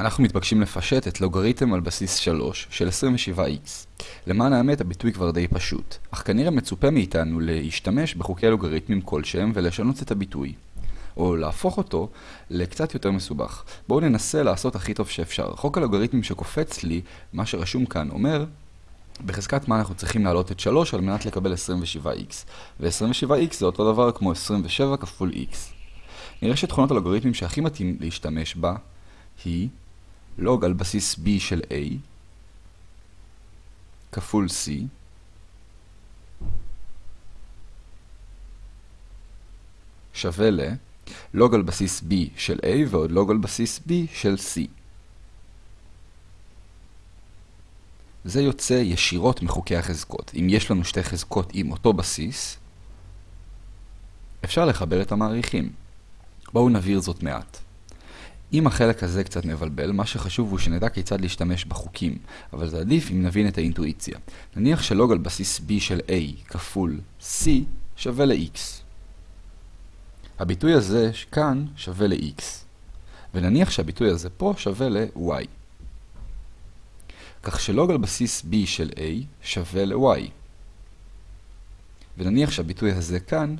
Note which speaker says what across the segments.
Speaker 1: אנחנו מתבקשים לפשט את לוגריתם על בסיס 3 של 27x. למען האמת הביטוי כבר די פשוט, אך כנראה מצופה מאיתנו להשתמש בחוקי לוגריתמים כלשהם ולשנות את הביטוי. או להפוך אותו לקצת יותר מסובך. בואו ננסה לעשות הכי טוב שאפשר. חוק הלוגריתמים שקופץ לי, מה שרשום כאן, אומר בחזקת מה אנחנו צריכים להעלות את 3 על מנת לקבל 27x. ו-27x זה אותו דבר כמו 27 כפול x. נראה שתכונות הלוגריתמים שהכי מתאים להשתמש בה היא לוג על בסיס b של a כפול c שווה ל לוג על בסיס b של a ועוד לוג על בסיס b של c. זה יוצא ישירות מחוקי החזקות. אם יש לנו שתי חזקות עם אותו בסיס, אפשר לחבר את המעריכים. בואו נבהיר זאת מעט. אם החלק הזה קצת מבלבל, מה שחשוב הוא שנדע כיצד להשתמש בחוקים, אבל זה עדיף אם נבין את האינטואיציה. נניח שלוג על בסיס b של a כפול c שווה ל-x. הביטוי הזה כאן שווה ל-x, ונניח שהביטוי הזה פה שווה ל-y. כך שלוג על בסיס b של a שווה ל-y. ונניח שהביטוי הזה כאן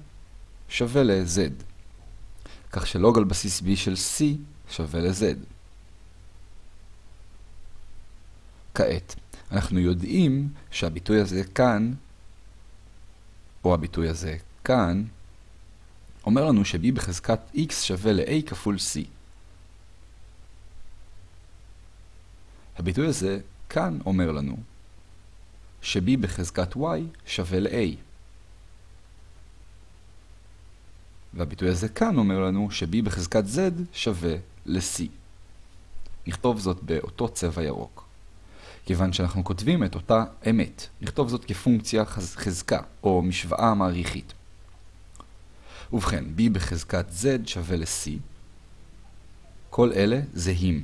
Speaker 1: שווה ל-z. כך שלוג על בסיס b של c שווה ל-z. כעת, אנחנו יודעים שהביטוי הזה כאן, או הביטוי הזה כאן, אומר לנו ש-b בחזקת x שווה ל-a כפול c. הביטוי הזה כאן אומר לנו ש-b בחזקת y שווה ל-a. והביטוי הזה כאן אומר לנו ש-b בחזקת z שווה ל-c. נכתוב זאת באותו צבע ירוק. כיוון שאנחנו כותבים את אותה אמת, נכתוב זאת כפונקציה חזקה, או משוואה מעריכית. ובכן, b בחזקת z שווה ל-c. כל אלה זהים.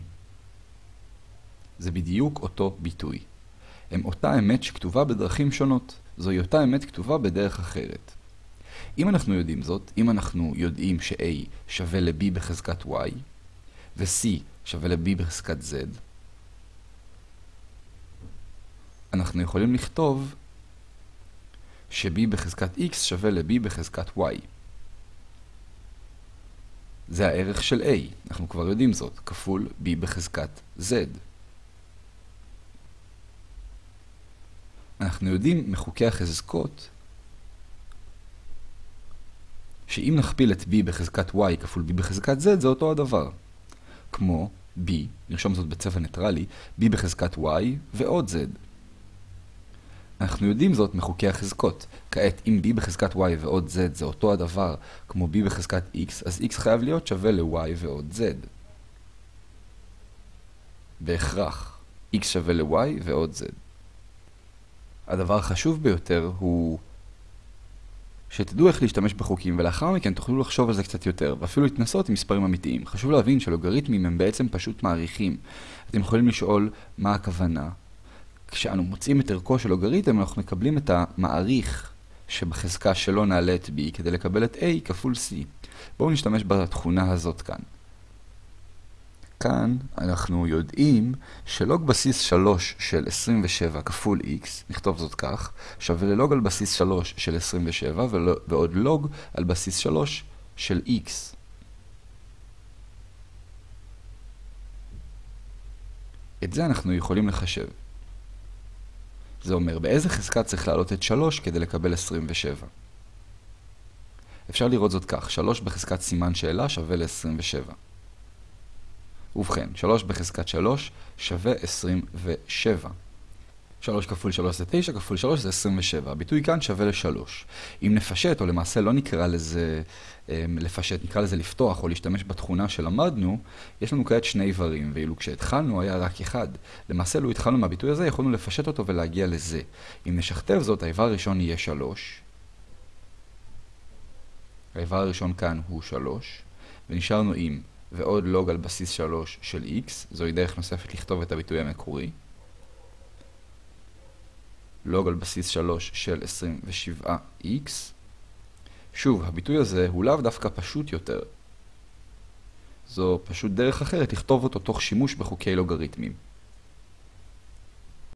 Speaker 1: זה בדיוק אותו ביטוי. הם אותה אמת שכתובה בדרכים שונות. זוהי אותה אמת כתובה בדרך אחרת. אם אנחנו יודעים זאת, אם אנחנו יודעים ש-a שווה ל-b בחזקת y, ו-c שווה ל-b בחזקת z, אנחנו יכולים לכתוב ש-b בחזקת x שווה ל-b בחזקת y. זה הערך של a, אנחנו כבר יודעים זאת, כפול b בחזקת z. אנחנו יודעים מחוקי החזקות שאם נכפיל את b בחזקת y כפול b בחזקת z זה אותו הדבר. כמו b, נרשום זאת בצבע ניטרלי, b בחזקת y ועוד z. אנחנו יודעים זאת מחוקי החזקות. כעת, אם b בחזקת y ועוד z זה אותו הדבר כמו b בחזקת x, אז x חייב להיות שווה ל-y ועוד z. בהכרח, x שווה ל-y ועוד z. הדבר החשוב ביותר הוא שתדעו איך להשתמש בחוקים, ולאחר מכן תוכלו לחשוב על זה קצת יותר, ואפילו להתנסות עם מספרים אמיתיים. חשוב להבין שלוגריתמים הם בעצם פשוט מעריכים. אתם יכולים לשאול מה הכוונה. כשאנו מוצאים את ערכו של לוגריתם, אנחנו מקבלים את המעריך שבחזקה שלו נעלה את b כדי לקבל את a כפול c. בואו נשתמש בתכונה הזאת כאן. כאן אנחנו יודעים שלוג בסיס 3 של 27 כפול x, נכתוב זאת כך, שווה ללוג על בסיס 3 של 27 ועוד לוג על בסיס 3 של x. את זה אנחנו יכולים לחשב. זה אומר באיזה חזקה צריך להעלות את 3 כדי לקבל 27. אפשר לראות זאת כך, 3 בחזקת סימן שאלה שווה ל-27. ובכן, 3 בחזקת 3 שווה 27. 3 כפול 3 זה 9, כפול 3 זה 27. הביטוי כאן שווה ל-3. אם נפשט, או למעשה לא נקרא לזה אמ, לפשט, נקרא לזה לפתוח או להשתמש בתכונה שלמדנו, יש לנו כעת שני איברים, ואילו כשהתחלנו היה רק אחד. למעשה, לו התחלנו מהביטוי הזה, יכולנו לפשט אותו ולהגיע לזה. אם נשכתב זאת, האיבר הראשון יהיה 3. האיבר הראשון כאן הוא 3, ונשארנו עם ועוד לוג על בסיס 3 של x, זוהי דרך נוספת לכתוב את הביטוי המקורי. לוג על בסיס 3 של 27x. שוב, הביטוי הזה הוא לאו דווקא פשוט יותר. זו פשוט דרך אחרת לכתוב אותו תוך שימוש בחוקי לוגריתמים.